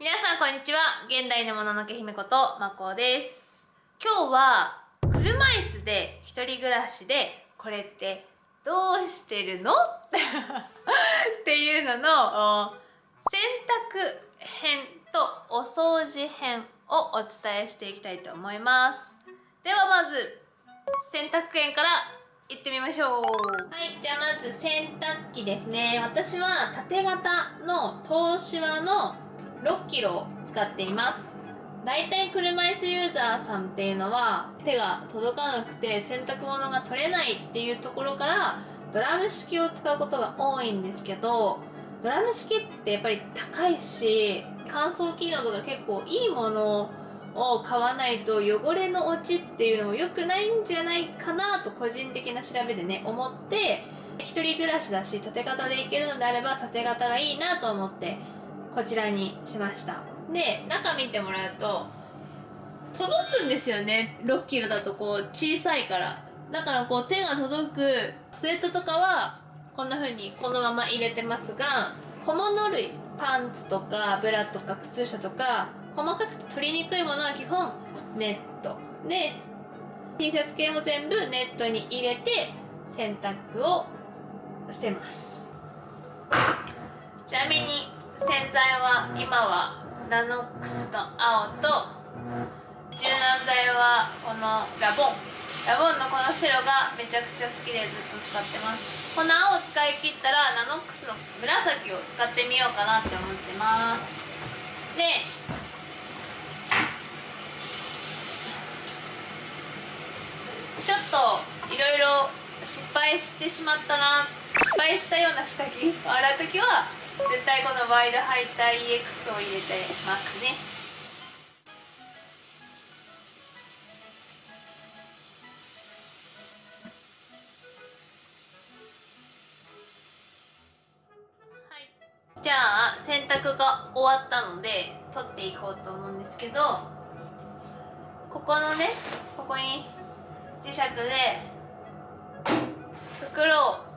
皆さんこんにちは。現代のもののけ姫ことまこです。今日は車椅子で一人暮らしでこれってどうしてるの？っていうのの洗濯編とお掃除編をお伝えしていきたいと思います。ではまず洗濯編から行ってみましょう。はいじゃあまず洗濯機ですね。私は縦型の東芝の6キロ使っています。だいたい車椅子ユーザーさんっていうのは手が届かなくて洗濯物が取れないっていうところからドラム式を使うことが多いんですけどドラム式ってやっぱり高いし乾燥機能とか結構いいものを買わないと汚れの落ちっていうのも良くないんじゃないかなと個人的な調べでね思って一人暮らしだし縦型でいけるのであれば縦型がいいなと思ってこちらにしました。で中見てもらうと届くんですよね。6キロだとこう小さいから。だからこう手が届くスウェットとかはこんな風にこのまま入れてますが小物類パンツとかブラとか靴下とか細かく取りにくいものは基本ネット。で T シャツ系も全部ネットに入れて洗濯をしてます。ちなみに洗剤は今はナノックスの青と柔軟剤はこのラボン。ラボンのこの白がめちゃくちゃ好きでずっと使ってます。この青を使い切ったらナノックスの紫を使ってみようかなって思ってます。でちょっといろいろ失敗してしまったな。失敗したような下着を洗う時は絶対このワイドハイター EX を入れてますね。はい。じゃあ洗濯が終わったので取っていこうと思うんですけどここのねここに磁石で袋を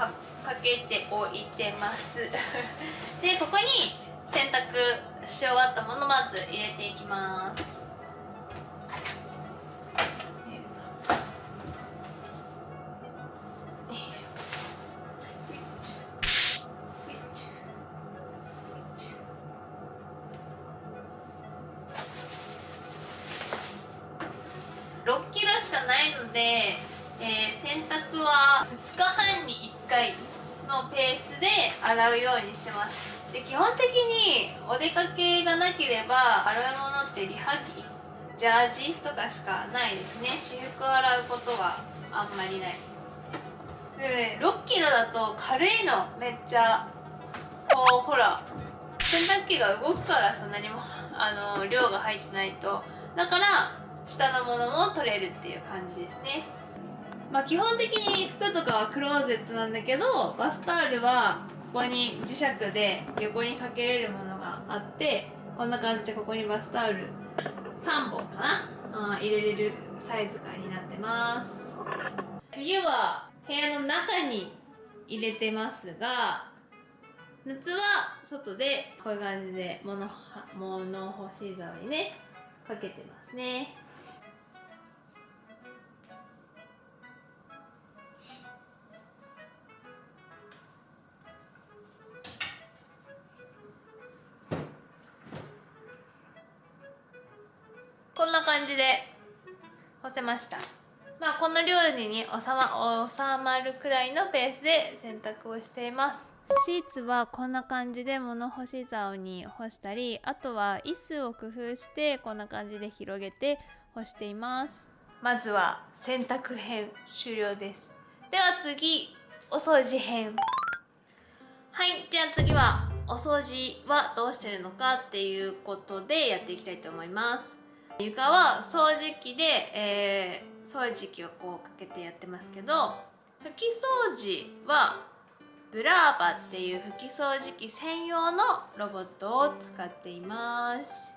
かかけておいてます。でここに洗濯し終わったものまず入れていきます。6キロしかないので、えー、洗濯は2日半に1回のペースで洗うようにしてます。で基本的にお出かけがなければ洗うものってリハ着ジャージとかしかないですね。私服洗うことはあんまりない。でね6キロだと軽いのめっちゃこうほら洗濯機が動くからそんなにもあの量が入ってないと。だから下のものも取れるっていう感じですね。まあ基本的に服とかはクローゼットなんだけどバスタオルはここに磁石で横にかけれるものがあってこんな感じでここにバスタオル3本かな、うん入れれるサイズ感になってます。冬は部屋の中に入れてますが夏は外でこういう感じで物物干し竿にねかけてますね。した。まあこの量に収ま収まるくらいのペースで洗濯をしています。シーツはこんな感じで物干し竿に干したりあとは椅子を工夫してこんな感じで広げて干しています。まずは洗濯編終了です。では次お掃除編。はいじゃあ次はお掃除はどうしてるのかっていうことでやっていきたいと思います床は掃除機で、えー、掃除機をこうかけてやってますけど拭き掃除はブラーバっていう拭き掃除機専用のロボットを使っています。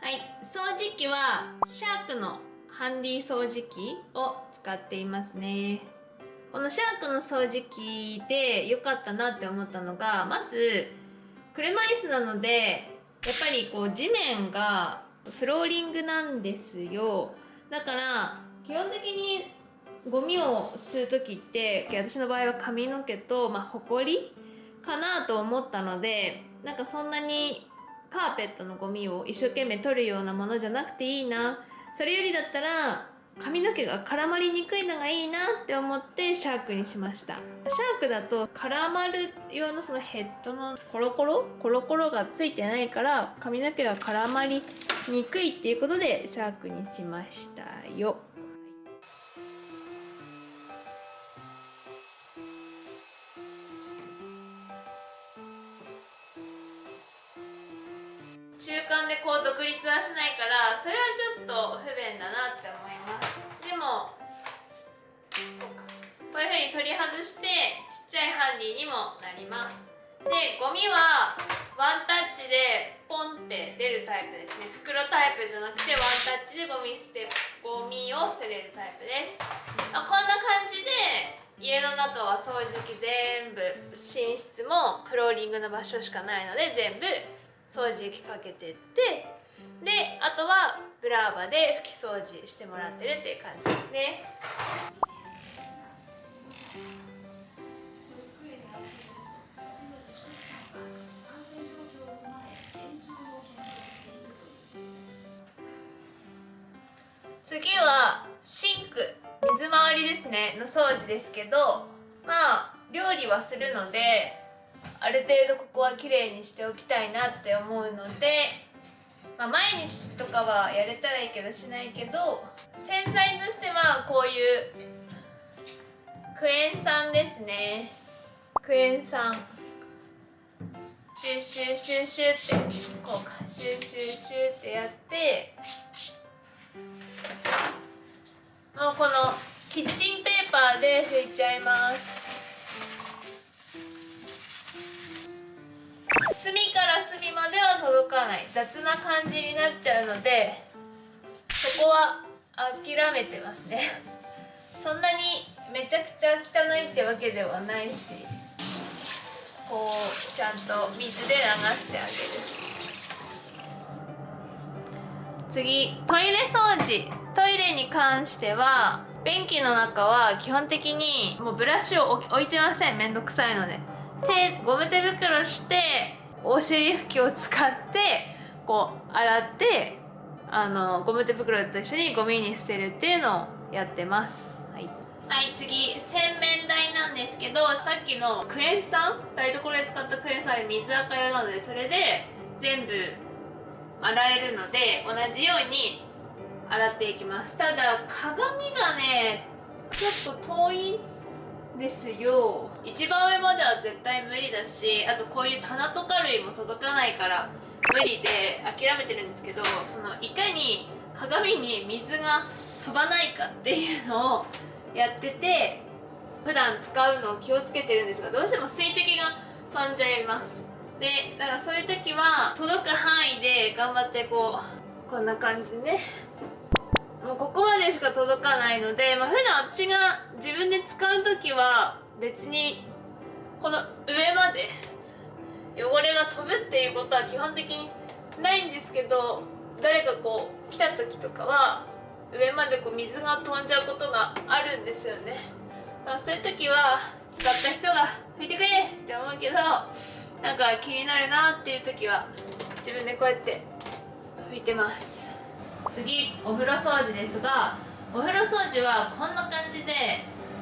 はい。掃除機はシャークのハンディ掃除機を使っていますね。このシャークの掃除機で良かったなって思ったのがまず車椅子なのでやっぱりこう地面がフローリングなんですよ。だから基本的にゴミを吸う時って私の場合は髪の毛と、まあ、ほこりかなと思ったのでなんかそんなにカーペットのゴミを一生懸命取るようなものじゃなくていいな。それよりだったら髪の毛が絡まりにくいのがいいなって思ってシャークにしました。シャークだと絡まる用のそのヘッドのコロコロ？コロコロがついてないから髪の毛が絡まりにくいっていうことでシャークにしましたよ。中間でこう独立はしないからそれはちょっと不便だなって思います。に取り外してちっちゃいハンディにもなります。でゴミはワンタッチでポンって出るタイプですね。袋タイプじゃなくてワンタッチでゴミ捨てゴミを捨てれるタイプです。まこんな感じで家の中は掃除機全部寝室もフローリングの場所しかないので全部掃除機かけてって。であとはブラーバで拭き掃除してもらってるっていう感じですね。次はシンク水回りですね。の掃除ですけどまあ料理はするのである程度ここは綺麗にしておきたいなって思うので、まあ、毎日とかはやれたらいいけどしないけど洗剤としてはこういうクエン酸ですね。クエン酸。シュシュシュシュってこうかシュシュシュってやってもうこのキッチンペーパーで拭いちゃいます。隅から隅までは届かない。雑な感じになっちゃうのでそこは諦めてますね。そんなにめちゃくちゃ汚いってわけではないしこうちゃんと水で流してあげる。次トイレ掃除。トイレに関しては便器の中は基本的にもうブラシを置いてません。めんどくさいので。手ゴム手袋してお尻拭きを使ってこう洗ってあのゴム手袋と一緒にゴミに捨てるっていうのをやってます。はい、はい、次。洗面台なんですけどさっきのクエン酸？台所で使ったクエン酸あれ水垢用なのでそれで全部洗えるので同じように洗っていきます。ただ鏡がねちょっと遠いですよ。一番上までは絶対無理だしあとこういう棚とか類も届かないから無理で諦めてるんですけどそのいかに鏡に水が飛ばないかっていうのをやってて普段使うのを気をつけてるんですがどうしても水滴が飛んじゃいます。でだからそういう時は届く範囲で頑張ってこうこんな感じでねもうここまでしか届かないので、まあ、普段私が自分で使う時は別にこの上まで汚れが飛ぶっていうことは基本的にないんですけど誰かこう来た時とかは上までこう水が飛んじゃうことがあるんですよね、まあ、そういう時は使った人が拭いてくれって思うけどなんか気になるなっていう時は自分でこうやって拭いてます。次お風呂掃除ですがお風呂掃除はこんな感じで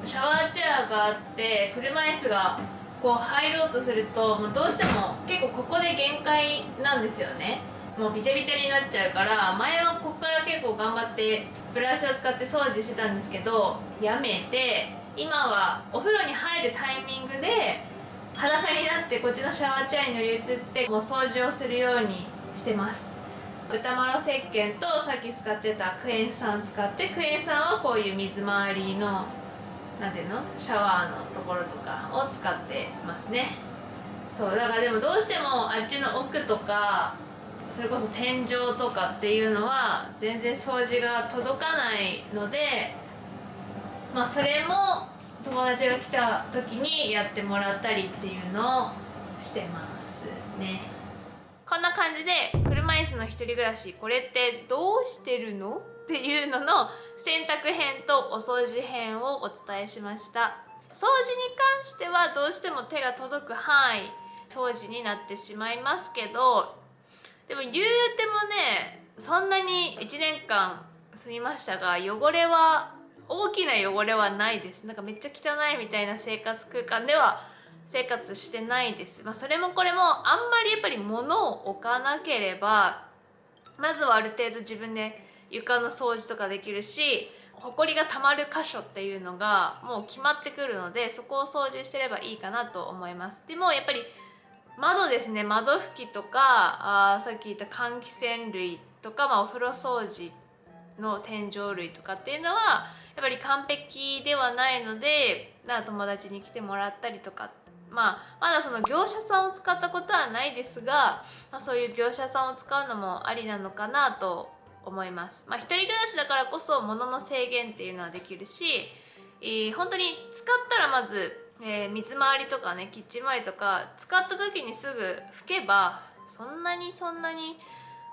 シャワーチェアがあって車椅子がこう入ろうとするともうどうしても結構ここで限界なんですよね。もうびちゃびちゃになっちゃうから前はここから結構頑張ってブラシを使って掃除してたんですけどやめて今はお風呂に入るタイミングで裸になってこっちのシャワーチェアに乗り移ってもう掃除をするようにしてます。豚まろ石鹸とさっき使ってたクエン酸使ってクエン酸はこういう水回りの何ていうの？シャワーのところとかを使ってますね。そうだからでもどうしてもあっちの奥とかそれこそ天井とかっていうのは全然掃除が届かないのでまあそれも友達が来た時にやってもらったりっていうのをしてますね。こんな感じで車椅子の一人暮らしこれってどうしてるの？っていうのの洗濯編とお掃除編をお伝えしました。掃除に関してはどうしても手が届く範囲掃除になってしまいますけどでも言うてもねそんなに1年間住みましたが汚れは大きな汚れはないです。なんかめっちゃ汚いみたいな生活空間では生活してないです、まあ、それもこれもあんまりやっぱり物を置かなければまずはある程度自分で床の掃除とかできるしほこりがたまる箇所っていうのがもう決まってくるのでそこを掃除してればいいかなと思います。でもやっぱり窓ですね。窓拭きとかあさっき言った換気扇類とか、まあ、お風呂掃除の天井類とかっていうのはやっぱり完璧ではないので友達に来てもらったりとかまあ、まだその業者さんを使ったことはないですが、まあ、そういう業者さんを使うのもありなのかなと思います。まあ、一人暮らしだからこそ物の制限っていうのはできるし、えー、本当に使ったらまず、えー、水回りとかねキッチン周りとか使った時にすぐ拭けばそんなにそんなに、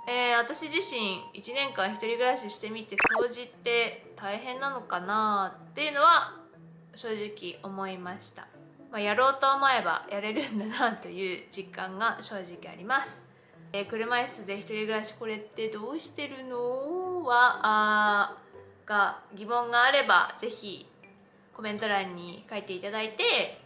えー、私自身1年間一人暮らししてみて掃除って大変なのかなっていうのは正直思いました。まあ、やろうと思えばやれるんだなという実感が正直あります。えー、車椅子で一人暮らしこれってどうしてるの？はあが疑問があればぜひコメント欄に書いていただいて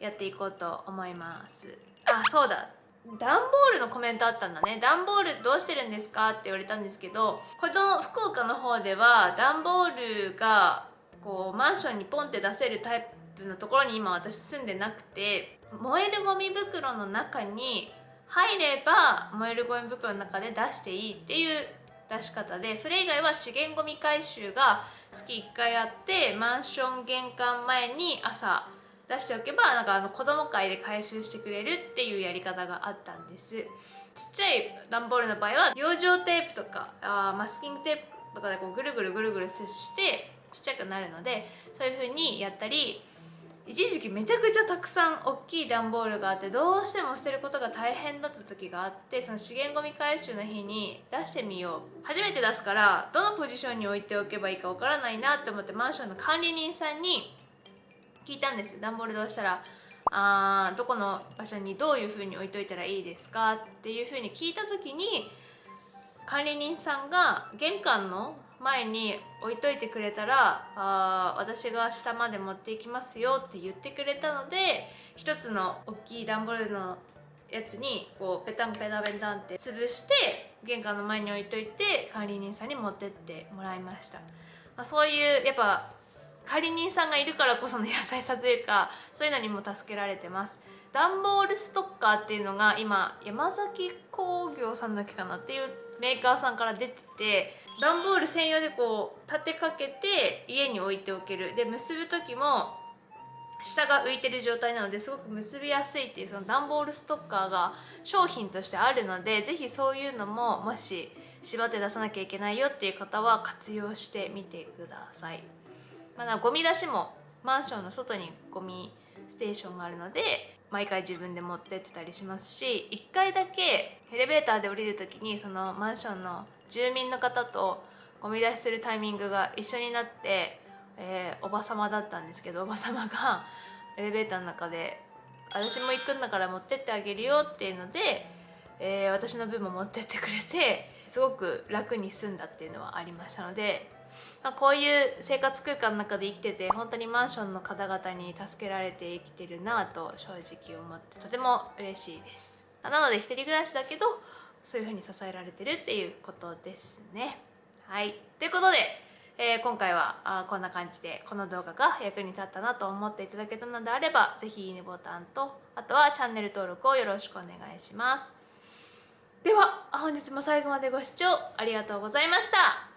やっていこうと思います。あそうだ。段ボールのコメントあったんだね。段ボールどうしてるんですかって言われたんですけどこの福岡の方では段ボールがこうマンションにポンって出せるタイプのところに今私住んでなくて燃えるゴミ袋の中に入れば燃えるゴミ袋の中で出していいっていう出し方でそれ以外は資源ゴミ回収が月1回あってマンション玄関前に朝出しておけばなんかあの子供会で回収してくれるっていうやり方があったんです。ちっちゃい段ボールの場合は養生テープとかあマスキングテープとかでこうぐるぐるぐるぐる接してちっちゃくなるのでそういう風にやったり一時期めちゃくちゃたくさん大きい段ボールがあってどうしても捨てることが大変だった時があってその資源ごみ回収の日に出してみよう。初めて出すからどのポジションに置いておけばいいかわからないなって思ってマンションの管理人さんに聞いたんです段ボールどうしたらあどこの場所にどういうふうに置いといたらいいですかっていうふうに聞いた時に管理人さんが玄関の前に置いといてくれたらあ私が下まで持っていきますよって言ってくれたので一つの大きい段ボールのやつにこうペタンペタペタンって潰して玄関の前に置いといて管理人さんに持ってってもらいました、まあ、そういうやっぱ管理人さんがいるからこその優しさというかそういうのにも助けられてます。段ボールストッカーっていうのが今山崎工業さんだけかなっていうメーカーさんから出てて段ボール専用でこう立てかけて家に置いておけるで結ぶ時も下が浮いてる状態なのですごく結びやすいっていうその段ボールストッカーが商品としてあるので是非そういうのももし縛って出さなきゃいけないよっていう方は活用してみてください。まだゴミ出しもマンションの外にゴミステーションがあるので毎回自分で持ってってたりしますし1回だけエレベーターで降りる時にそのマンションの住民の方とゴミ出しするタイミングが一緒になって、えー、おば様だったんですけどおば様がエレベーターの中で「私も行くんだから持ってってあげるよ」っていうので、えー、私の分も持ってってくれてすごく楽に済んだっていうのはありましたのでまあ、こういう生活空間の中で生きてて本当にマンションの方々に助けられて生きてるなぁと正直思ってとても嬉しいです。なので一人暮らしだけどそういう風に支えられてるっていうことですね。はい。ということで、えー、今回はあこんな感じでこの動画が役に立ったなと思っていただけたのであれば是非いいねボタンとあとはチャンネル登録をよろしくお願いします。では本日も最後までご視聴ありがとうございました。